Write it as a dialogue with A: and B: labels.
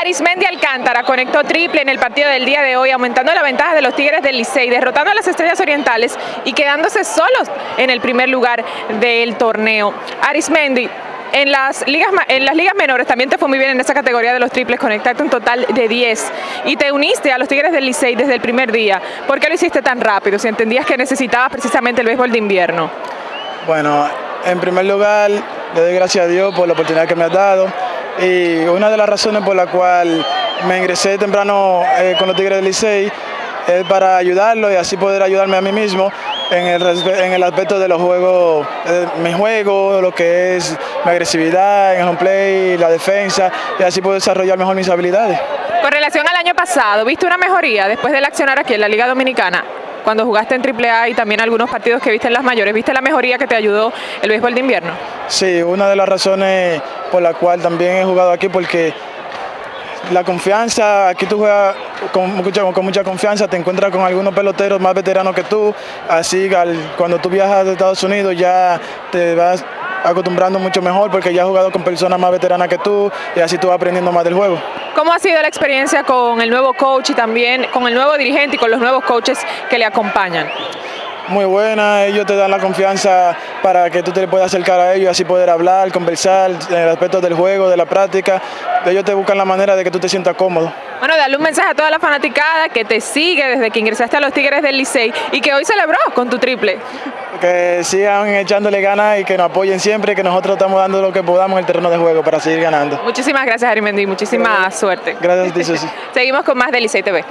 A: Arismendi Alcántara conectó triple en el partido del día de hoy, aumentando la ventaja de los Tigres del Licey, derrotando a las Estrellas Orientales y quedándose solos en el primer lugar del torneo. Arismendi, en las, ligas, en las ligas menores también te fue muy bien en esa categoría de los triples, conectaste un total de 10 y te uniste a los Tigres del Licey desde el primer día. ¿Por qué lo hiciste tan rápido si entendías que necesitabas precisamente el béisbol de invierno?
B: Bueno, en primer lugar, le doy gracias a Dios por la oportunidad que me ha dado y una de las razones por la cual me ingresé temprano eh, con los Tigres del Licey es para ayudarlo y así poder ayudarme a mí mismo en el, en el aspecto de los juegos, eh, mi juego, lo que es mi agresividad en el home play, la defensa y así poder desarrollar mejor mis habilidades.
A: Con relación al año pasado, ¿viste una mejoría después del accionar aquí en la Liga Dominicana? Cuando jugaste en AAA y también algunos partidos que viste en las mayores, ¿viste la mejoría que te ayudó el béisbol de invierno?
B: Sí, una de las razones por la cual también he jugado aquí porque la confianza, aquí tú juegas con, con, mucha confianza, te encuentras con algunos peloteros más veteranos que tú, así cuando tú viajas de Estados Unidos ya te vas acostumbrando mucho mejor porque ya has jugado con personas más veteranas que tú y así tú vas aprendiendo más del juego.
A: ¿Cómo ha sido la experiencia con el nuevo coach y también con el nuevo dirigente y con los nuevos coaches que le acompañan?
B: muy buena, ellos te dan la confianza para que tú te puedas acercar a ellos, y así poder hablar, conversar en el aspecto del juego, de la práctica, ellos te buscan la manera de que tú te sientas cómodo.
A: Bueno, dale un mensaje a toda la fanaticada que te sigue desde que ingresaste a los Tigres del Licey y que hoy celebró con tu triple.
B: Que sigan echándole ganas y que nos apoyen siempre, que nosotros estamos dando lo que podamos en el terreno de juego para seguir ganando.
A: Muchísimas gracias, Arimendi, muchísima suerte.
B: Gracias a ti, Susi.
A: Seguimos con más de Licey TV.